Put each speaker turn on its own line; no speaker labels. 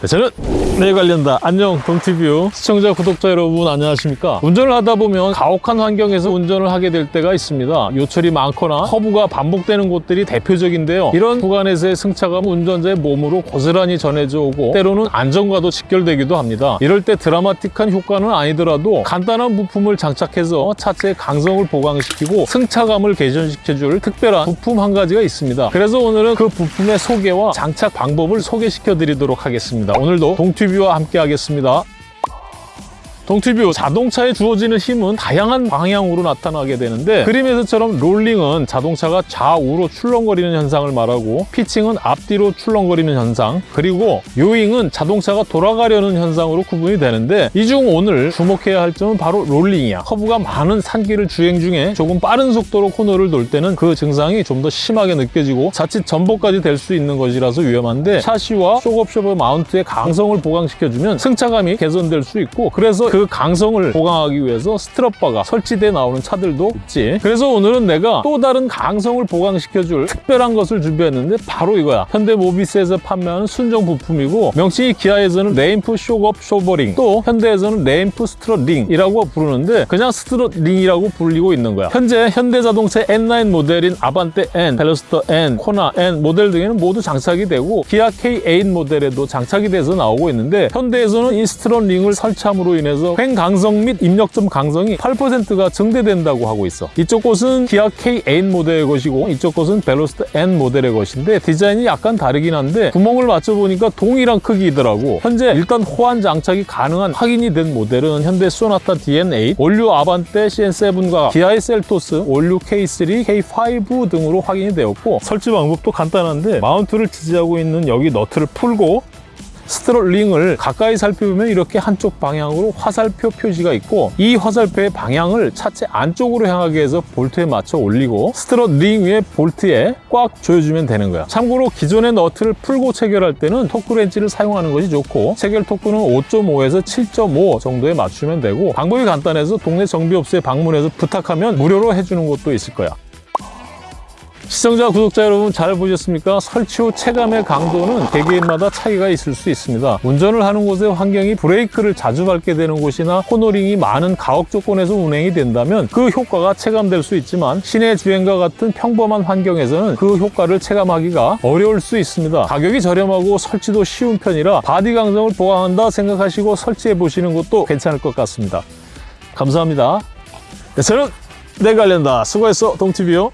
네, 저는 내 관련다. 안녕 동티뷰. 시청자 구독자 여러분 안녕하십니까? 운전을 하다 보면 가혹한 환경에서 운전을 하게 될 때가 있습니다. 요철이 많거나 커브가 반복되는 곳들이 대표적인데요. 이런 구간에서의 승차감은 운전자의 몸으로 고스란히 전해져 오고 때로는 안전과도 직결되기도 합니다. 이럴 때 드라마틱한 효과는 아니더라도 간단한 부품을 장착해서 차체의 강성을 보강시키고 승차감을 개선시켜줄 특별한 부품 한 가지가 있습니다. 그래서 오늘은 그 부품의 소개와 장착 방법을 소개시켜 드리도록 하겠습니다 오늘도 동튜뷰와 함께 하겠습니다 동튜뷰 자동차에 주어지는 힘은 다양한 방향으로 나타나게 되는데 그림에서처럼 롤링은 자동차가 좌우로 출렁거리는 현상을 말하고 피칭은 앞뒤로 출렁거리는 현상 그리고 요잉은 자동차가 돌아가려는 현상으로 구분이 되는데 이 중 오늘 주목해야 할 점은 바로 롤링이야. 커브가 많은 산길을 주행 중에 조금 빠른 속도로 코너를 돌 때는 그 증상이 좀 더 심하게 느껴지고 자칫 전복까지 될 수 있는 것이라서 위험한데 샤시와 shock absorber mount의 강성을 보강시켜주면 승차감이 개선될 수 있고 그래서 그 강성을 보강하기 위해서 strut bar가 설치돼 나오는 차들도 있지. 그래서 오늘은 내가 또 다른 강성을 보강시켜줄 특별한 것을 준비했는데 바로 이거야. 현대 모비스에서 판매하는 순정 부품이고 명칭이 기아에서는 reinf shock absorber링 또 현대에서는 reinf strut 링이라고 부르는데 그냥 strut 링이라고 불리고 있는 거야. 현재 현대자동차 N 모델인 아반떼 N, 벨로스터 N, 코나 N 모델 등에는 모두 장착이 되고 기아 K8 모델에도 장착이 돼서 나오고 있는데 현대에서는 이 strut 링을 설치함으로 인해서 횡 강성 및 입력점 강성이 8%가 증대된다고 하고 있어. 이쪽 곳은 기아 K8 모델의 것이고 이쪽 곳은 벨로스터 N 모델의 것인데 디자인이 약간 다르긴 한데 구멍을 맞춰보니까 동일한 크기이더라고. 현재 일단 호환 장착이 가능한 확인이 된 모델은 현대 소나타 DN8, all new 아반떼 CN7과 기아의 셀토스, all new K3, K5 등으로 확인이 되었고 설치 방법도 간단한데 마운트를 지지하고 있는 여기 너트를 풀고 strut 링을 가까이 살펴보면 이렇게 한쪽 방향으로 화살표 표시가 있고 이 화살표의 방향을 차체 안쪽으로 향하게 해서 볼트에 맞춰 올리고 strut 링 위에 볼트에 꽉 조여주면 되는 거야. 참고로 기존의 너트를 풀고 체결할 때는 토크 렌치를 사용하는 것이 좋고 체결 토크는 5.5에서 7.5 정도에 맞추면 되고 방법이 간단해서 동네 정비업소에 방문해서 부탁하면 무료로 해주는 곳도 있을 거야 시청자, 구독자 여러분 잘 보셨습니까? 설치 후 체감의 강도는 개개인마다 차이가 있을 수 있습니다. 운전을 하는 곳의 환경이 브레이크를 자주 밟게 되는 곳이나 코너링이 많은 가혹 조건에서 운행이 된다면 그 효과가 체감될 수 있지만 시내 주행과 같은 평범한 환경에서는 그 효과를 체감하기가 어려울 수 있습니다. 가격이 저렴하고 설치도 쉬운 편이라 바디 강성을 보강한다 생각하시고 설치해 보시는 것도 괜찮을 것 같습니다. 감사합니다. 네, 저는 내관련다 수고했어 동티비요.